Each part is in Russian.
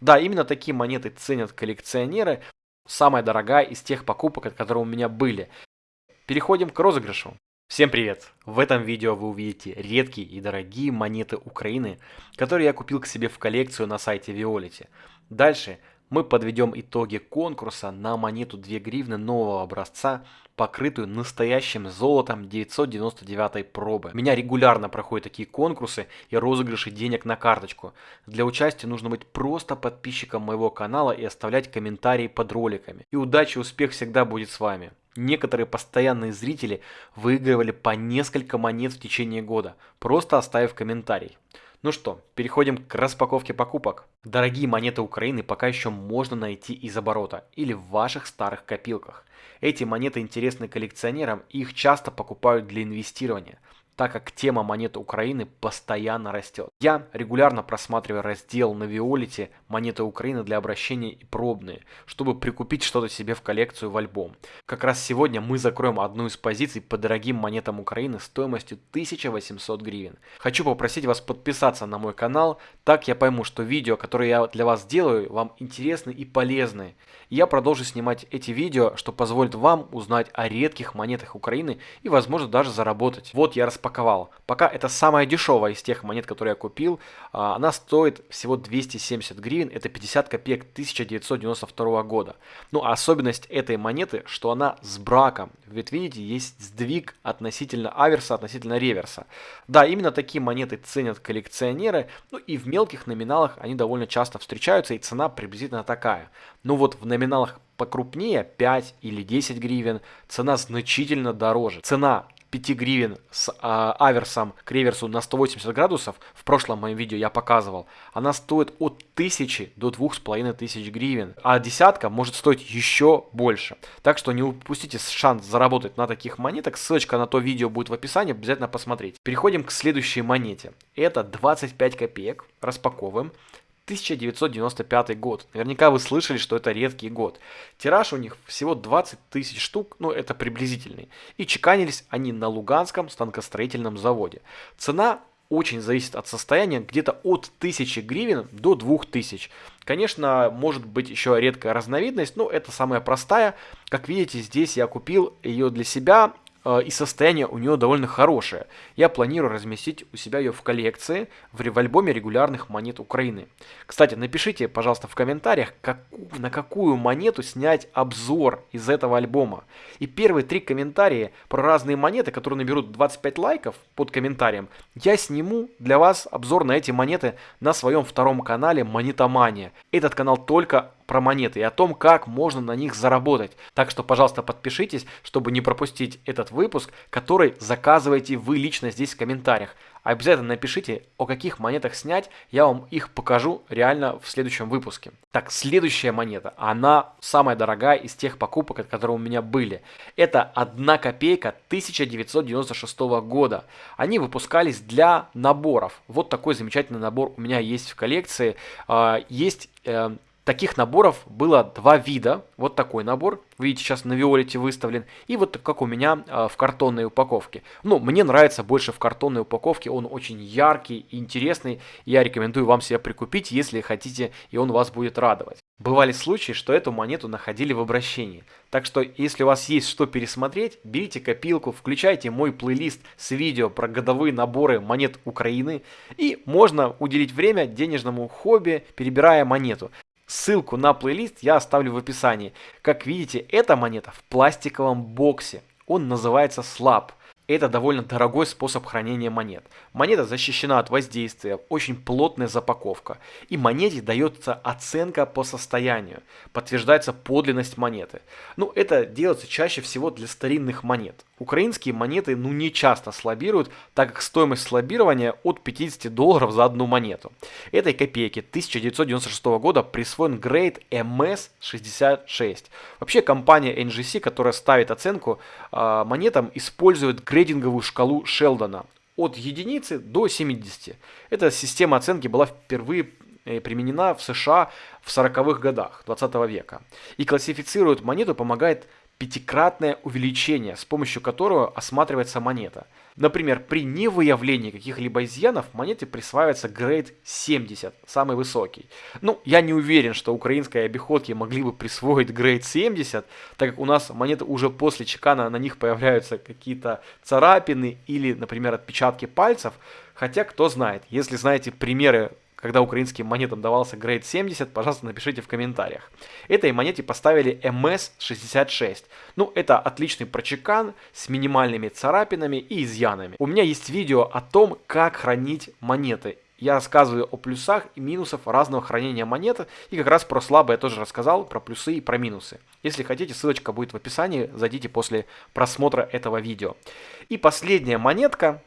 Да, именно такие монеты ценят коллекционеры. Самая дорогая из тех покупок, которые у меня были. Переходим к розыгрышу. Всем привет! В этом видео вы увидите редкие и дорогие монеты Украины, которые я купил к себе в коллекцию на сайте Violet. Дальше мы подведем итоги конкурса на монету 2 гривны нового образца, покрытую настоящим золотом 999 пробы. У меня регулярно проходят такие конкурсы и розыгрыши денег на карточку. Для участия нужно быть просто подписчиком моего канала и оставлять комментарии под роликами. И удачи и успех всегда будет с вами. Некоторые постоянные зрители выигрывали по несколько монет в течение года, просто оставив комментарий. Ну что, переходим к распаковке покупок. Дорогие монеты Украины пока еще можно найти из оборота или в ваших старых копилках. Эти монеты интересны коллекционерам и их часто покупают для инвестирования так как тема монеты Украины постоянно растет. Я регулярно просматриваю раздел на Виолите «Монеты Украины для обращения и пробные», чтобы прикупить что-то себе в коллекцию в альбом. Как раз сегодня мы закроем одну из позиций по дорогим монетам Украины стоимостью 1800 гривен. Хочу попросить вас подписаться на мой канал, так я пойму, что видео, которые я для вас делаю, вам интересны и полезны. Я продолжу снимать эти видео, что позволит вам узнать о редких монетах Украины и возможно даже заработать. Вот я распаковал распаковал. Пока это самая дешевая из тех монет, которые я купил. А, она стоит всего 270 гривен, это 50 копеек 1992 года. Ну а особенность этой монеты, что она с браком. Ведь видите, есть сдвиг относительно аверса, относительно реверса. Да, именно такие монеты ценят коллекционеры. Ну и в мелких номиналах они довольно часто встречаются и цена приблизительно такая. Ну вот в номиналах покрупнее 5 или 10 гривен цена значительно дороже. Цена 5 гривен с а, аверсом к реверсу на 180 градусов, в прошлом моем видео я показывал, она стоит от 1000 до 2500 гривен, а десятка может стоить еще больше. Так что не упустите шанс заработать на таких монетах, ссылочка на то видео будет в описании, обязательно посмотреть. Переходим к следующей монете. Это 25 копеек, распаковываем. 1995 год. Наверняка вы слышали, что это редкий год. Тираж у них всего 20 тысяч штук, ну это приблизительный. И чеканились они на Луганском станкостроительном заводе. Цена очень зависит от состояния, где-то от 1000 гривен до 2000. Конечно, может быть еще редкая разновидность, но это самая простая. Как видите, здесь я купил ее для себя и состояние у нее довольно хорошее. Я планирую разместить у себя ее в коллекции в, в альбоме регулярных монет Украины. Кстати, напишите, пожалуйста, в комментариях, как, на какую монету снять обзор из этого альбома. И первые три комментария про разные монеты, которые наберут 25 лайков под комментарием, я сниму для вас обзор на эти монеты на своем втором канале Монетомания. Этот канал только про монеты и о том, как можно на них заработать. Так что, пожалуйста, подпишитесь, чтобы не пропустить этот выпуск, который заказываете вы лично здесь в комментариях. Обязательно напишите, о каких монетах снять, я вам их покажу реально в следующем выпуске. Так, следующая монета, она самая дорогая из тех покупок, которые у меня были. Это 1 копейка 1996 года. Они выпускались для наборов. Вот такой замечательный набор у меня есть в коллекции. А, есть э, Таких наборов было два вида. Вот такой набор, видите, сейчас на Виолете выставлен. И вот как у меня э, в картонной упаковке. Ну, мне нравится больше в картонной упаковке. Он очень яркий и интересный. Я рекомендую вам себя прикупить, если хотите, и он вас будет радовать. Бывали случаи, что эту монету находили в обращении. Так что, если у вас есть что пересмотреть, берите копилку, включайте мой плейлист с видео про годовые наборы монет Украины. И можно уделить время денежному хобби, перебирая монету. Ссылку на плейлист я оставлю в описании. Как видите, эта монета в пластиковом боксе. Он называется Slab. Это довольно дорогой способ хранения монет. Монета защищена от воздействия, очень плотная запаковка. И монете дается оценка по состоянию, подтверждается подлинность монеты. Ну, это делается чаще всего для старинных монет. Украинские монеты ну не часто слабируют, так как стоимость слабирования от 50 долларов за одну монету. Этой копейке 1996 года присвоен грейд MS66. Вообще компания NGC, которая ставит оценку э, монетам, использует грейдинговую шкалу Шелдона от единицы до 70. Эта система оценки была впервые э, применена в США в 40-х годах 20 века. И классифицирует монету помогает пятикратное увеличение, с помощью которого осматривается монета. Например, при невыявлении каких-либо изъянов монете присваивается грейд 70, самый высокий. Ну, я не уверен, что украинской обиходки могли бы присвоить грейд 70, так как у нас монеты уже после чекана, на них появляются какие-то царапины или, например, отпечатки пальцев. Хотя, кто знает, если знаете примеры когда украинским монетам давался грейд 70, пожалуйста, напишите в комментариях. Этой монете поставили MS66. Ну, это отличный прочекан с минимальными царапинами и изъянами. У меня есть видео о том, как хранить монеты. Я рассказываю о плюсах и минусах разного хранения монет, и как раз про слабое я тоже рассказал, про плюсы и про минусы. Если хотите, ссылочка будет в описании, зайдите после просмотра этого видео. И последняя монетка,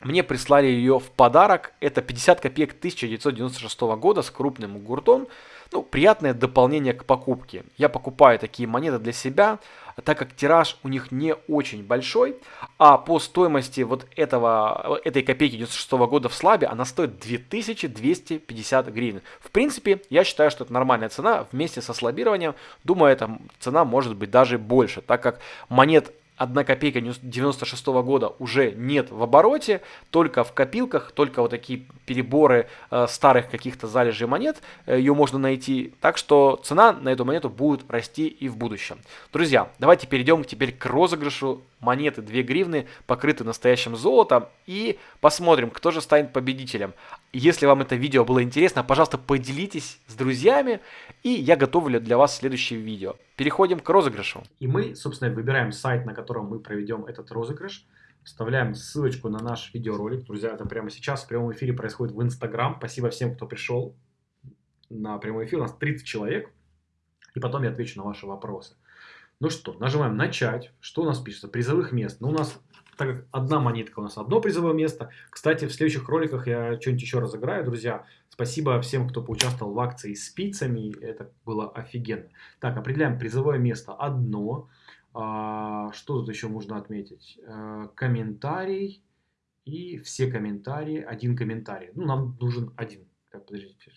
мне прислали ее в подарок. Это 50 копеек 1996 года с крупным гуртом. Ну, приятное дополнение к покупке. Я покупаю такие монеты для себя, так как тираж у них не очень большой, а по стоимости вот этого, этой копейки 96 года в слабе она стоит 2250 гривен. В принципе, я считаю, что это нормальная цена вместе со слабированием. Думаю, эта цена может быть даже больше, так как монет 1 копейка 96 -го года уже нет в обороте, только в копилках, только вот такие переборы э, старых каких-то залежей монет, э, ее можно найти. Так что цена на эту монету будет расти и в будущем. Друзья, давайте перейдем теперь к розыгрышу монеты 2 гривны, покрыты настоящим золотом, и посмотрим, кто же станет победителем. Если вам это видео было интересно, пожалуйста, поделитесь с друзьями, и я готовлю для вас следующее видео. Переходим к розыгрышу. И мы, собственно, выбираем сайт, на котором мы проведем этот розыгрыш. Вставляем ссылочку на наш видеоролик. Друзья, это прямо сейчас в прямом эфире происходит в Инстаграм. Спасибо всем, кто пришел на прямой эфир. У нас 30 человек. И потом я отвечу на ваши вопросы. Ну что, нажимаем начать. Что у нас пишется? Призовых мест. Ну, у нас, так как одна монетка у нас одно призовое место. Кстати, в следующих роликах я что-нибудь еще разыграю, друзья. Спасибо всем, кто поучаствовал в акции с спицами. Это было офигенно. Так, определяем призовое место одно. А, что тут еще можно отметить? А, комментарий и все комментарии. Один комментарий. Ну, нам нужен один. Так, подождите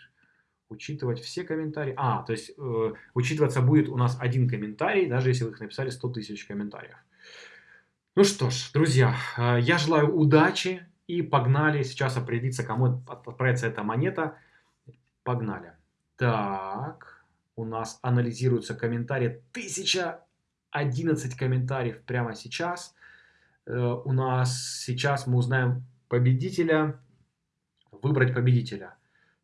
учитывать все комментарии. А, то есть э, учитываться будет у нас один комментарий, даже если вы их написали 100 тысяч комментариев. Ну что ж, друзья, э, я желаю удачи и погнали сейчас определиться, кому отправится эта монета. Погнали. Так, у нас анализируются комментарии. 1011 комментариев прямо сейчас. Э, у нас сейчас мы узнаем победителя. Выбрать победителя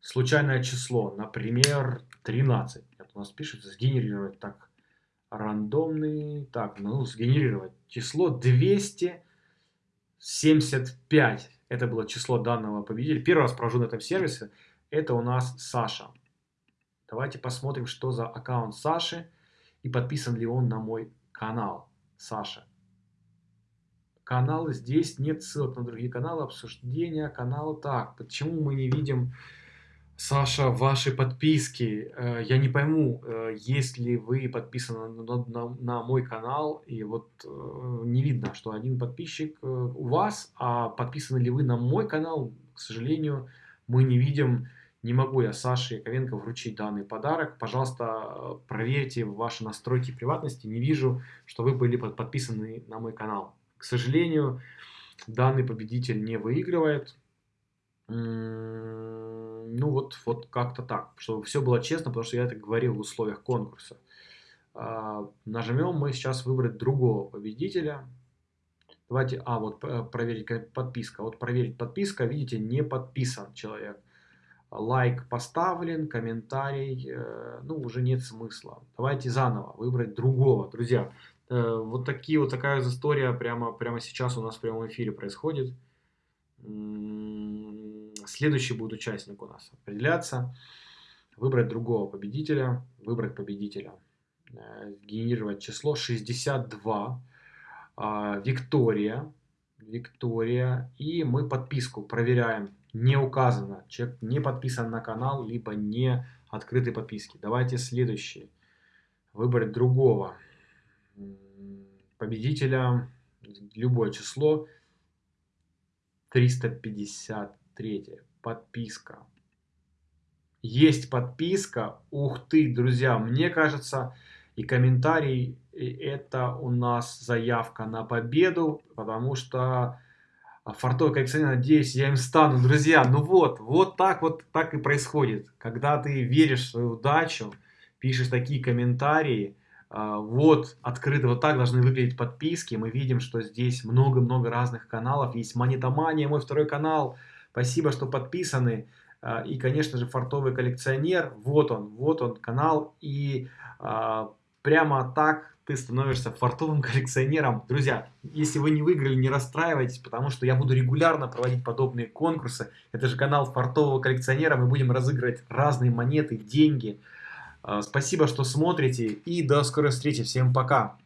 случайное число, например, 13. Это у нас пишется сгенерировать так рандомный, так, ну, сгенерировать число 275. Это было число данного победителя. Первый раз провожу на этом сервисе. Это у нас Саша. Давайте посмотрим, что за аккаунт Саши и подписан ли он на мой канал. Саша. Канал здесь нет ссылок на другие каналы, обсуждения канала. Так, почему мы не видим Саша, ваши подписки, э, я не пойму, э, если вы подписаны на, на, на мой канал, и вот э, не видно, что один подписчик у вас, а подписаны ли вы на мой канал, к сожалению, мы не видим. Не могу я Саше Яковенко вручить данный подарок. Пожалуйста, проверьте ваши настройки приватности. Не вижу, что вы были подписаны на мой канал. К сожалению, данный победитель не выигрывает. Ну вот, вот как-то так, чтобы все было честно, потому что я это говорил в условиях конкурса. А, нажмем мы сейчас выбрать другого победителя. Давайте, а вот проверить подписка. Вот проверить подписка, видите, не подписан человек. Лайк поставлен, комментарий, э, ну уже нет смысла. Давайте заново выбрать другого. Друзья, э, вот такие вот такая история прямо, прямо сейчас у нас в прямом эфире происходит. Следующий будет участник у нас определяться. Выбрать другого победителя. Выбрать победителя. Э, генерировать число 62. А, Виктория. Виктория. И мы подписку проверяем. Не указано. Человек не подписан на канал, либо не открытой подписки. Давайте следующий. Выбрать другого победителя. Любое число. 353. Подписка. Есть подписка. Ух ты, друзья, мне кажется, И комментарий это у нас заявка на победу, потому что фартовый коллекционер, надеюсь, я им стану. Друзья, ну вот, вот так вот так и происходит. Когда ты веришь в свою удачу, пишешь такие комментарии, а, вот, открыто, вот так должны выглядеть подписки. Мы видим, что здесь много-много разных каналов. Есть Монетомания, мой второй канал. Спасибо, что подписаны. А, и, конечно же, фартовый коллекционер. Вот он, вот он канал. И а, прямо так ты становишься фартовым коллекционером. Друзья, если вы не выиграли, не расстраивайтесь, потому что я буду регулярно проводить подобные конкурсы. Это же канал фартового коллекционера. Мы будем разыгрывать разные монеты, деньги. А, спасибо, что смотрите и до скорой встречи. Всем пока!